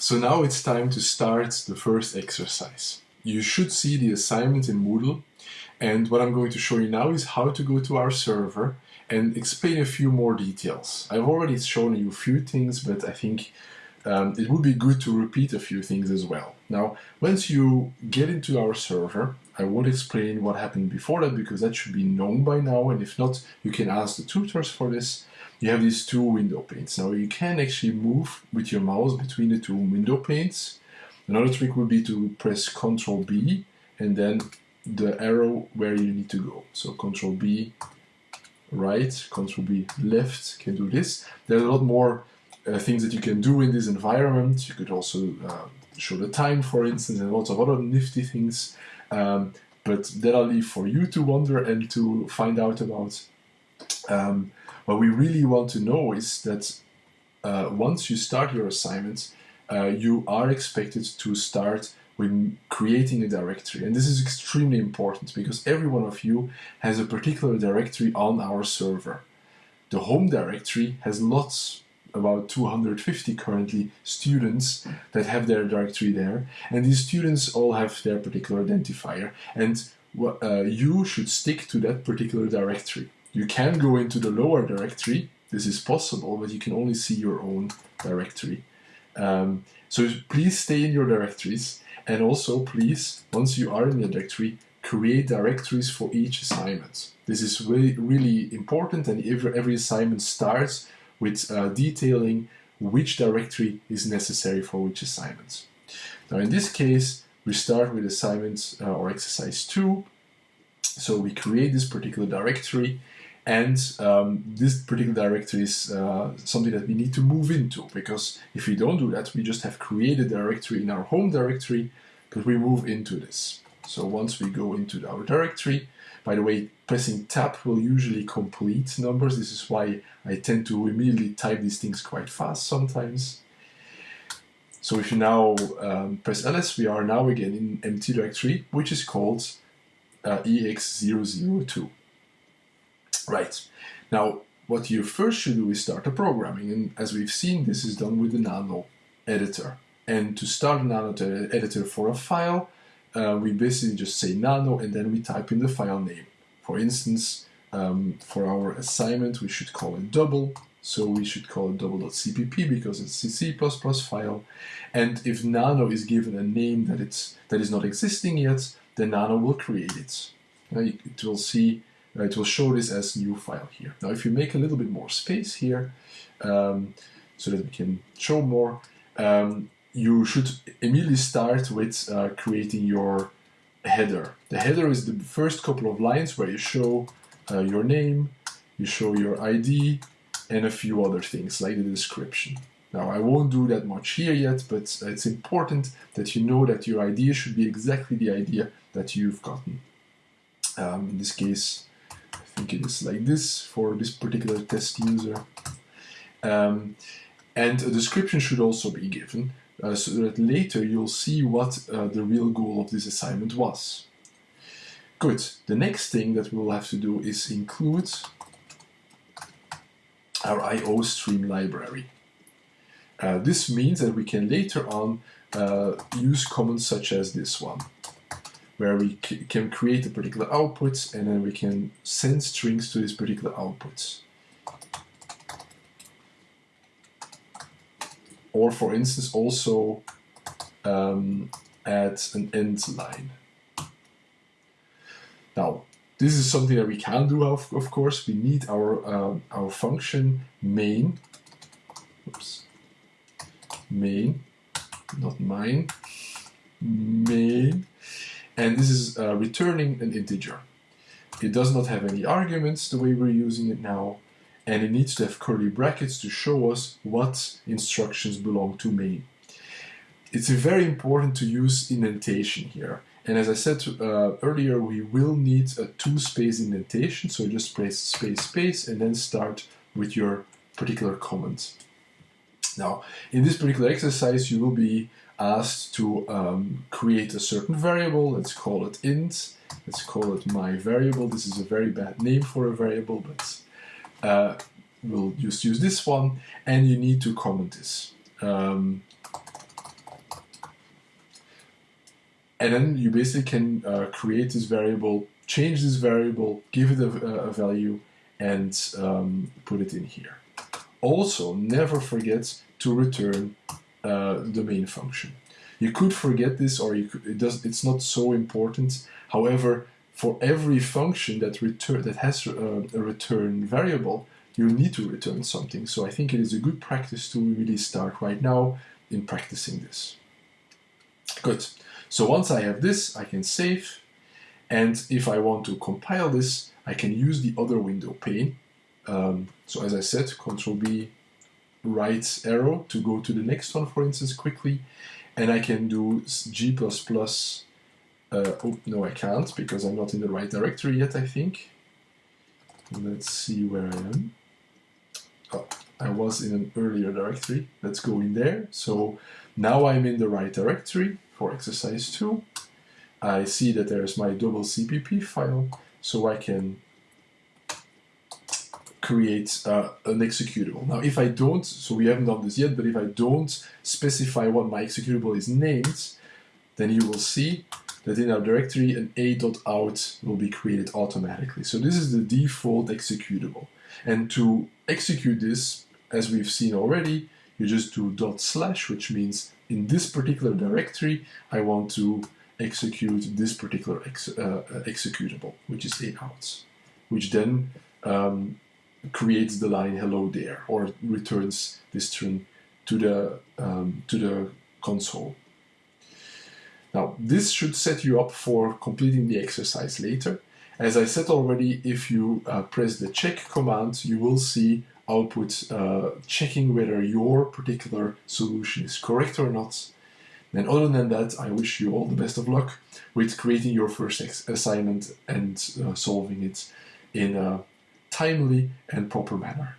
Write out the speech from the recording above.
So now it's time to start the first exercise. You should see the assignment in Moodle and what I'm going to show you now is how to go to our server and explain a few more details. I've already shown you a few things, but I think um, it would be good to repeat a few things as well. Now, once you get into our server, I won't explain what happened before that because that should be known by now, and if not, you can ask the tutors for this. You have these two window panes. Now, you can actually move with your mouse between the two window panes. Another trick would be to press Ctrl B and then the arrow where you need to go. So Ctrl B right, Ctrl B left can do this. There's a lot more uh, things that you can do in this environment. You could also uh, show the time, for instance, and lots of other nifty things. Um, but that I'll leave for you to wonder and to find out about. Um, what we really want to know is that uh, once you start your assignment, uh, you are expected to start when creating a directory. And this is extremely important because every one of you has a particular directory on our server. The home directory has lots, about 250 currently, students that have their directory there. And these students all have their particular identifier. And uh, you should stick to that particular directory. You can go into the lower directory, this is possible, but you can only see your own directory. Um, so please stay in your directories and also, please, once you are in the directory, create directories for each assignment. This is really, really important and every, every assignment starts with uh, detailing which directory is necessary for which assignment. Now in this case, we start with assignment uh, or exercise 2. So we create this particular directory and um, this particular directory is uh, something that we need to move into because if we don't do that, we just have created a directory in our home directory, but we move into this. So once we go into our directory, by the way, pressing tab will usually complete numbers. This is why I tend to immediately type these things quite fast sometimes. So if you now um, press ls, we are now again in empty directory, which is called uh, ex002. Right. Now, what you first should do is start the programming. And as we've seen, this is done with the Nano editor. And to start a Nano editor for a file, uh, we basically just say Nano and then we type in the file name. For instance, um, for our assignment, we should call it double. So we should call it double.cpp because it's a C++ file. And if Nano is given a name that, it's, that is not existing yet, then Nano will create it. It will see it will show this as new file here. Now if you make a little bit more space here, um, so that we can show more, um, you should immediately start with uh, creating your header. The header is the first couple of lines where you show uh, your name, you show your ID, and a few other things like the description. Now I won't do that much here yet, but it's important that you know that your idea should be exactly the idea that you've gotten. Um, in this case, like this for this particular test user. Um, and a description should also be given uh, so that later you'll see what uh, the real goal of this assignment was. Good. The next thing that we'll have to do is include our IO stream library. Uh, this means that we can later on uh, use commands such as this one where we can create a particular output and then we can send strings to this particular output. Or for instance also um, add an end line. Now this is something that we can do of, of course. We need our, uh, our function main, oops, main, not mine, main and this is uh, returning an integer. It does not have any arguments the way we're using it now, and it needs to have curly brackets to show us what instructions belong to main. It's very important to use indentation here. And as I said uh, earlier, we will need a two-space indentation, so just press space, space, and then start with your particular comment. Now, in this particular exercise, you will be asked to um, create a certain variable. Let's call it int. Let's call it my variable. This is a very bad name for a variable, but uh, we'll just use this one. And you need to comment this. Um, and then you basically can uh, create this variable, change this variable, give it a, a value, and um, put it in here. Also, never forget to return uh, the main function. You could forget this, or you could, it does. It's not so important. However, for every function that return that has uh, a return variable, you need to return something. So I think it is a good practice to really start right now in practicing this. Good. So once I have this, I can save. And if I want to compile this, I can use the other window pane. Um, so as I said, Control B, right arrow to go to the next one, for instance, quickly. And I can do G++, uh, oh, no I can't, because I'm not in the right directory yet, I think. Let's see where I am. Oh, I was in an earlier directory. Let's go in there. So now I'm in the right directory for exercise 2. I see that there's my double CPP file, so I can create uh, an executable. Now, if I don't, so we haven't done this yet, but if I don't specify what my executable is named, then you will see that in our directory an a.out will be created automatically. So this is the default executable. And to execute this, as we've seen already, you just do dot slash, which means in this particular directory, I want to execute this particular ex uh, executable, which is a.out, which then um, creates the line hello there or returns this string to the um, to the console. Now this should set you up for completing the exercise later. As I said already, if you uh, press the check command, you will see output uh, checking whether your particular solution is correct or not. And other than that, I wish you all the best of luck with creating your first assignment and uh, solving it in a timely and proper manner.